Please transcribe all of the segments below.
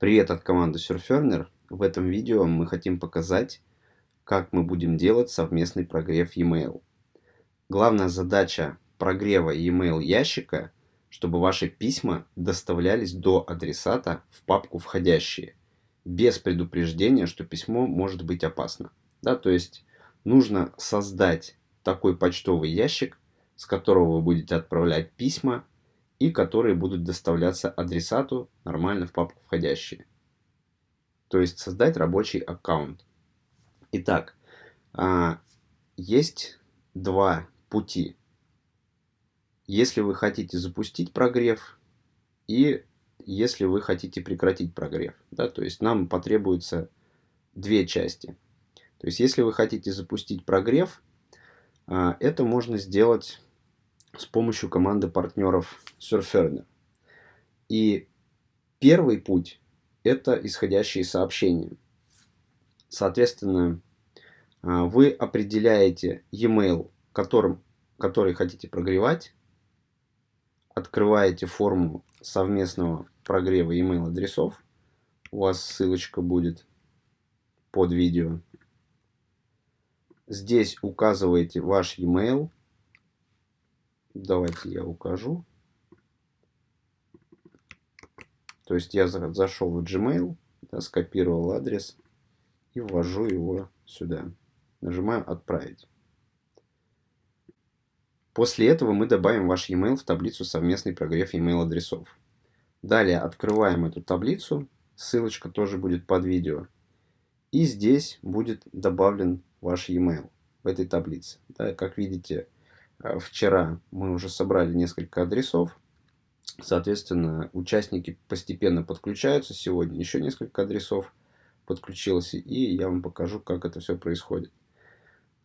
Привет от команды Surferner. В этом видео мы хотим показать, как мы будем делать совместный прогрев e-mail. Главная задача прогрева e-mail ящика, чтобы ваши письма доставлялись до адресата в папку «Входящие», без предупреждения, что письмо может быть опасно. Да, то есть нужно создать такой почтовый ящик, с которого вы будете отправлять письма и которые будут доставляться адресату нормально в папку входящие. То есть создать рабочий аккаунт. Итак, а, есть два пути. Если вы хотите запустить прогрев и если вы хотите прекратить прогрев. Да, то есть нам потребуется две части. То есть если вы хотите запустить прогрев, а, это можно сделать с помощью команды партнеров Surferner. И первый путь – это исходящие сообщения. Соответственно, а, вы определяете e-mail, которым, который хотите прогревать, открываете форму совместного прогрева e-mail адресов. У вас ссылочка будет под видео. Здесь указываете ваш e-mail, Давайте я укажу. То есть я зашел в Gmail, да, скопировал адрес и ввожу его сюда. Нажимаю «Отправить». После этого мы добавим ваш e-mail в таблицу «Совместный прогрев e-mail адресов». Далее открываем эту таблицу, ссылочка тоже будет под видео. И здесь будет добавлен ваш e-mail в этой таблице. Да, как видите, вчера мы уже собрали несколько адресов. Соответственно, участники постепенно подключаются. Сегодня еще несколько адресов подключилось. И я вам покажу, как это все происходит.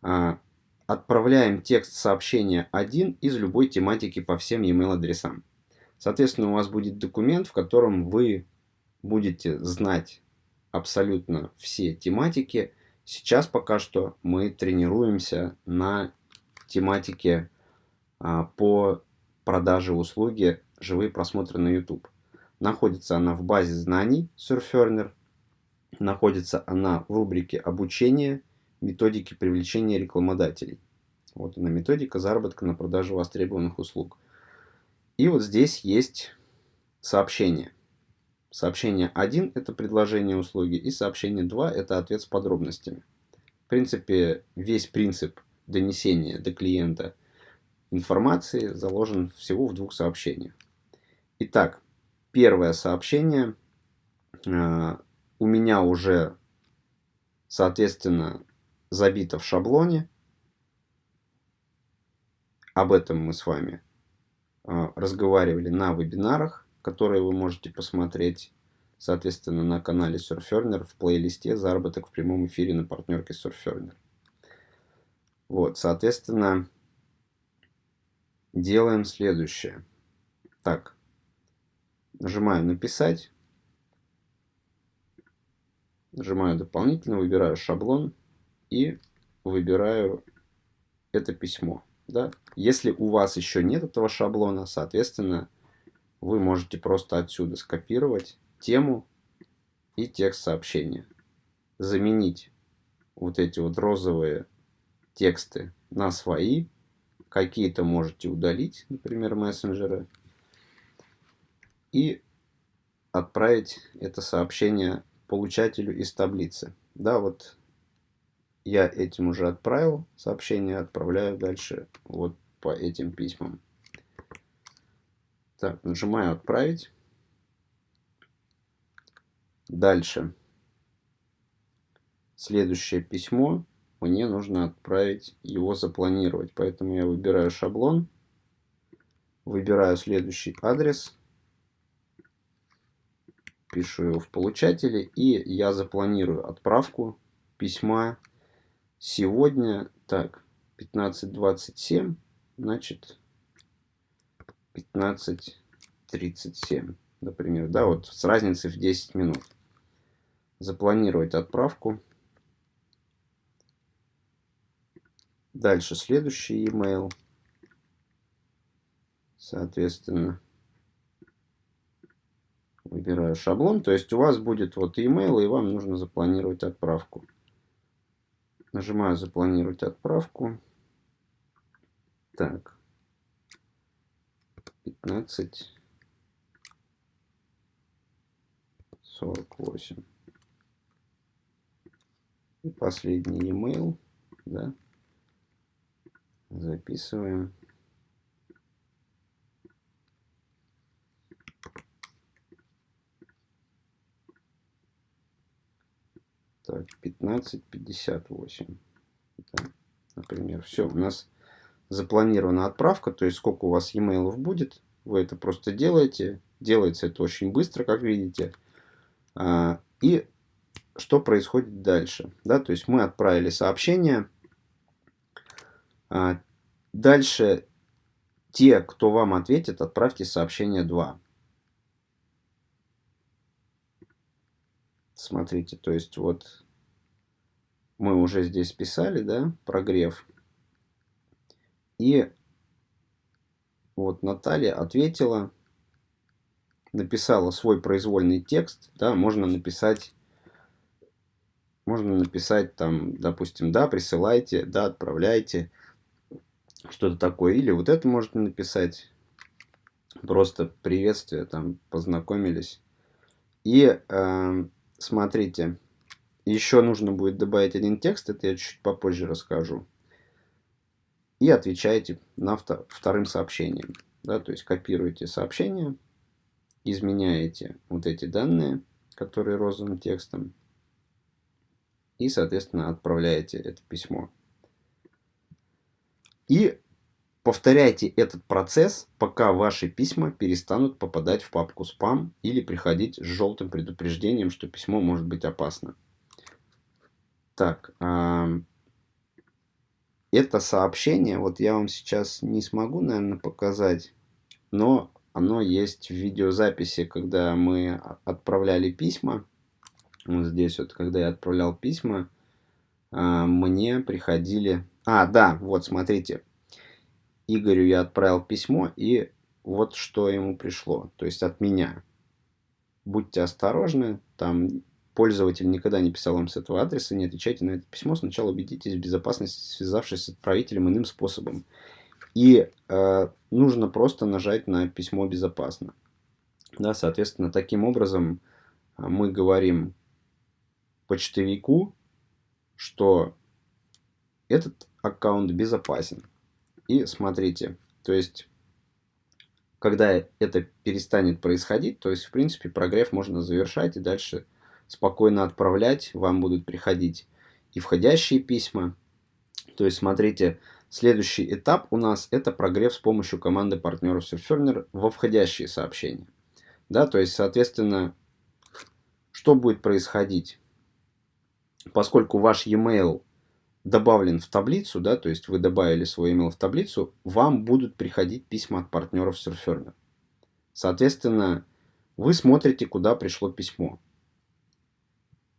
А, отправляем текст сообщения один из любой тематики по всем e-mail адресам. Соответственно, у вас будет документ, в котором вы будете знать абсолютно все тематики. Сейчас пока что мы тренируемся на тематике а, по продаже услуги «Живые просмотры на YouTube». Находится она в базе знаний Surferner. Находится она в рубрике «Обучение. Методики привлечения рекламодателей». Вот она методика заработка на продаже востребованных услуг. И вот здесь есть сообщение. Сообщение 1 – это предложение услуги, и сообщение 2 – это ответ с подробностями. В принципе, весь принцип донесения до клиента информации заложен всего в двух сообщениях. Итак, первое сообщение э, у меня уже, соответственно, забито в шаблоне. Об этом мы с вами э, разговаривали на вебинарах, которые вы можете посмотреть, соответственно, на канале Surferner в плейлисте «Заработок в прямом эфире на партнерке Surferner». Вот, соответственно, делаем следующее. Так, нажимаю «Написать». Нажимаю «Дополнительно», выбираю шаблон и выбираю это письмо. Да? Если у вас еще нет этого шаблона, соответственно, вы можете просто отсюда скопировать тему и текст сообщения. Заменить вот эти вот розовые тексты на свои. Какие-то можете удалить, например, мессенджеры. И отправить это сообщение получателю из таблицы. Да, вот я этим уже отправил сообщение, отправляю дальше вот по этим письмам. Так, нажимаю «Отправить». Дальше. Следующее письмо мне нужно отправить его запланировать. Поэтому я выбираю шаблон, выбираю следующий адрес, пишу его в получателе и я запланирую отправку письма сегодня, так, 15.27, значит 15.37, например, да, вот с разницей в 10 минут. Запланировать отправку. Дальше следующий email. Соответственно, Выбираю шаблон. То есть у вас будет вот email, и вам нужно запланировать отправку. Нажимаю запланировать отправку. Так. 15. 48. И последний email, да, записываем. Так, 15.58. Да, например, все, у нас запланирована отправка, то есть сколько у вас e-mail будет, вы это просто делаете. Делается это очень быстро, как видите. А, и что происходит дальше? Да, то есть мы отправили сообщение. А, дальше те, кто вам ответит, отправьте сообщение 2. Смотрите, то есть вот мы уже здесь писали, да, прогрев. И вот Наталья ответила, написала свой произвольный текст, да, можно написать, можно написать там, допустим, да, присылайте, да, отправляйте, что-то такое. Или вот это можно написать, просто приветствие, там, познакомились. И э, смотрите, еще нужно будет добавить один текст, это я чуть попозже расскажу. И отвечаете на вторым сообщением. Да, то есть копируете сообщение, изменяете вот эти данные, которые розовым текстом, и, соответственно, отправляете это письмо. И повторяйте этот процесс, пока ваши письма перестанут попадать в папку спам или приходить с желтым предупреждением, что письмо может быть опасно. Так, это сообщение, вот я вам сейчас не смогу, наверное, показать, но оно есть в видеозаписи, когда мы отправляли письма. Вот здесь вот, когда я отправлял письма, а, мне приходили... А, да, вот, смотрите. Игорю я отправил письмо, и вот что ему пришло. То есть от меня. Будьте осторожны, там пользователь никогда не писал вам с этого адреса, не отвечайте на это письмо. Сначала убедитесь в безопасности, связавшись с отправителем иным способом. И э, нужно просто нажать на письмо безопасно. Да, соответственно, таким образом э, мы говорим почтовику, что этот аккаунт безопасен. И смотрите, то есть, когда это перестанет происходить, то есть, в принципе, прогрев можно завершать и дальше спокойно отправлять. Вам будут приходить и входящие письма. То есть, смотрите, Следующий этап у нас это прогрев с помощью команды партнеров Surferner во входящие сообщения. Да, то есть, соответственно, что будет происходить? Поскольку ваш e-mail добавлен в таблицу, да, то есть вы добавили свой email в таблицу, вам будут приходить письма от партнеров Surferner. Соответственно, вы смотрите, куда пришло письмо.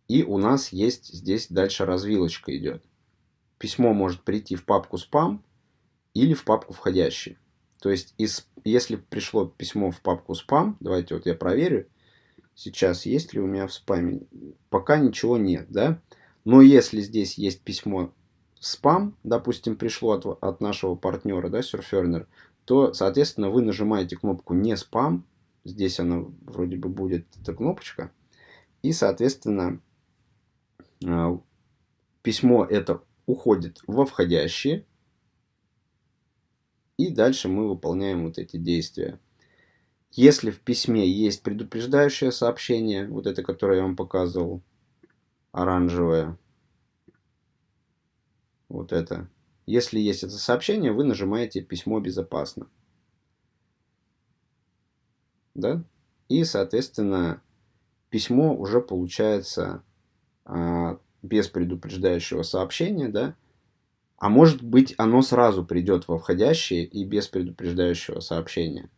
И у нас есть здесь дальше развилочка идет письмо может прийти в папку спам или в папку входящие. То есть, из, если пришло письмо в папку спам, давайте вот я проверю, сейчас есть ли у меня в спаме, пока ничего нет, да. Но если здесь есть письмо спам, допустим, пришло от, от нашего партнера, да, Surferner, то, соответственно, вы нажимаете кнопку «Не спам», здесь она вроде бы будет, эта кнопочка, и, соответственно, а, письмо это уходит во входящие. И дальше мы выполняем вот эти действия. Если в письме есть предупреждающее сообщение, вот это, которое я вам показывал, оранжевое, вот это. Если есть это сообщение, вы нажимаете «Письмо безопасно». Да? И, соответственно, письмо уже получается а, без предупреждающего сообщения, да, а может быть оно сразу придет во входящие и без предупреждающего сообщения.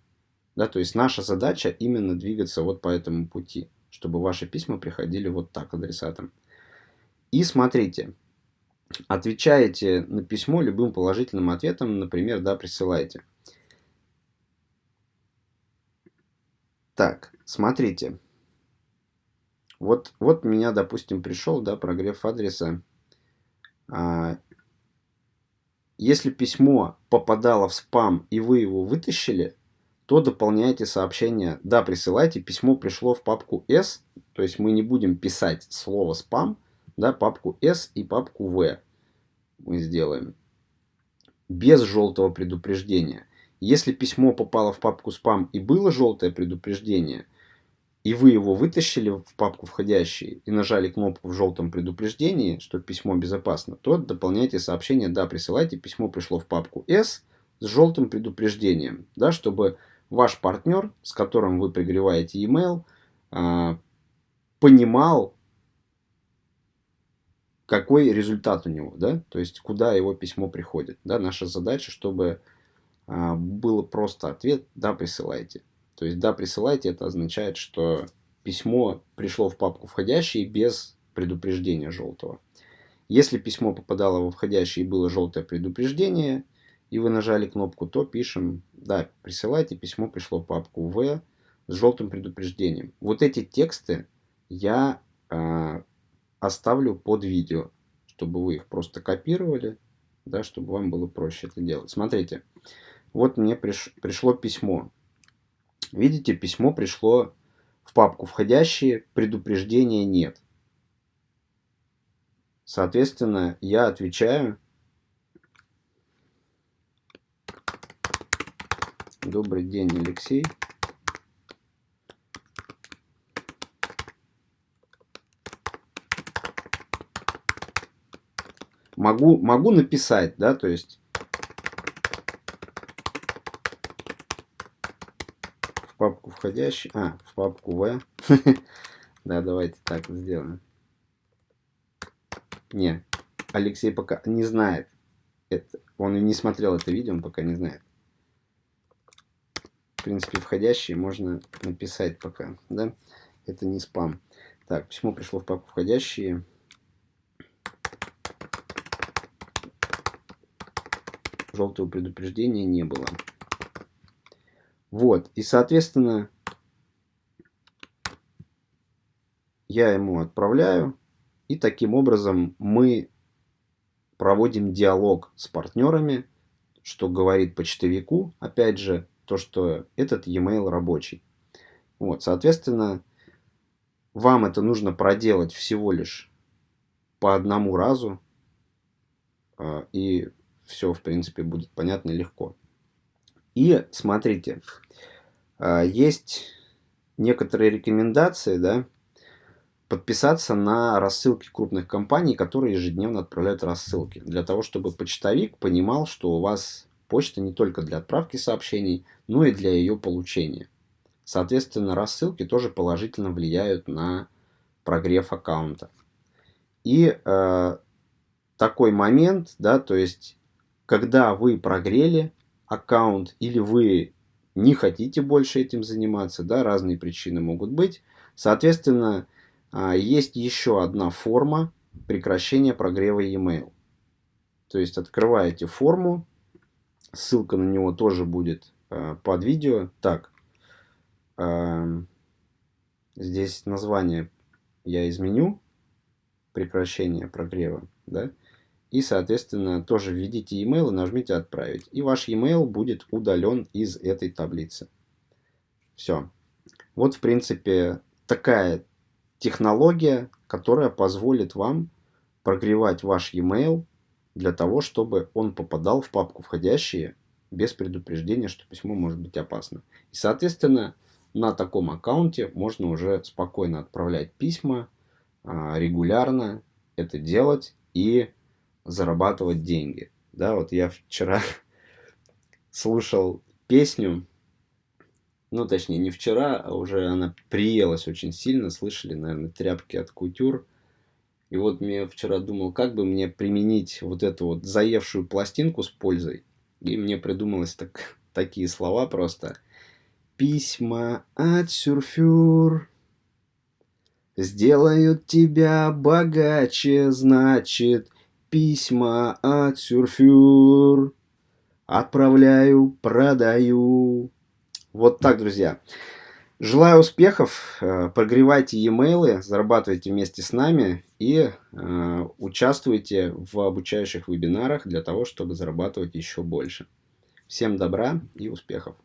Да, то есть наша задача именно двигаться вот по этому пути, чтобы ваши письма приходили вот так адресатам. И смотрите, отвечаете на письмо любым положительным ответом, например, да, присылайте. Так, смотрите. Вот, вот меня, допустим, пришел, да, прогрев адреса. А, если письмо попадало в спам и вы его вытащили, то дополняйте сообщение. Да, присылайте, письмо пришло в папку S, то есть мы не будем писать слово спам, да, папку S и папку V мы сделаем. Без желтого предупреждения. Если письмо попало в папку спам и было желтое предупреждение, и вы его вытащили в папку входящие и нажали кнопку в желтом предупреждении, что письмо безопасно, то дополняйте сообщение «Да, присылайте, письмо пришло в папку S с желтым предупреждением», да, чтобы ваш партнер, с которым вы пригреваете email, а, понимал, какой результат у него, да, то есть куда его письмо приходит. Да, наша задача, чтобы а, было просто ответ «да, присылайте». То есть «да, присылайте» это означает, что письмо пришло в папку входящий без предупреждения желтого. Если письмо попадало во входящий и было желтое предупреждение, и вы нажали кнопку, то пишем «да, присылайте», письмо пришло в папку «в» с желтым предупреждением. Вот эти тексты я э, оставлю под видео, чтобы вы их просто копировали, да, чтобы вам было проще это делать. Смотрите, вот мне приш, пришло письмо. Видите, письмо пришло в папку «Входящие», предупреждения нет. Соответственно, я отвечаю. Добрый день, Алексей. Могу, могу написать, да, то есть в папку входящий, а, в папку V. Да, давайте так сделаем. Не, Алексей пока не знает. Это, он не смотрел это видео, он пока не знает. В принципе, входящие можно написать пока, да? Это не спам. Так, письмо пришло в папку входящие. Желтого предупреждения не было. Вот, и соответственно, я ему отправляю, и таким образом мы проводим диалог с партнерами, что говорит почтовику, опять же, то, что этот e-mail рабочий. Вот, соответственно, вам это нужно проделать всего лишь по одному разу, а, и все, в принципе, будет понятно легко. И смотрите, а, есть некоторые рекомендации, да, подписаться на рассылки крупных компаний, которые ежедневно отправляют рассылки, для того, чтобы почтовик понимал, что у вас почта не только для отправки сообщений, но и для ее получения. Соответственно, рассылки тоже положительно влияют на прогрев аккаунта. И э, такой момент, да, то есть когда вы прогрели аккаунт или вы не хотите больше этим заниматься, да, разные причины могут быть. Соответственно, а, есть еще одна форма прекращения прогрева e-mail. То есть открываете форму, ссылка на него тоже будет а, под видео. Так, а, здесь название я изменю, прекращение прогрева, да, и, соответственно, тоже введите email и нажмите «Отправить». И ваш email будет удален из этой таблицы. Все. Вот, в принципе, такая технология, которая позволит вам прогревать ваш email для того, чтобы он попадал в папку «Входящие» без предупреждения, что письмо может быть опасно. И, соответственно, на таком аккаунте можно уже спокойно отправлять письма, а, регулярно это делать и зарабатывать деньги. Да, вот я вчера слушал песню, ну, точнее, не вчера, а уже она приелась очень сильно, слышали, наверное, тряпки от кутюр. И вот мне вчера думал, как бы мне применить вот эту вот заевшую пластинку с пользой. И мне придумалось так, такие слова просто. Письма от сюрфюр сделают тебя богаче, значит, письма от сюрфюр. Отправляю, продаю. Вот так, друзья. Желаю успехов, э, прогревайте e-mail, зарабатывайте вместе с нами и э, участвуйте в обучающих вебинарах для того, чтобы зарабатывать еще больше. Всем добра и успехов!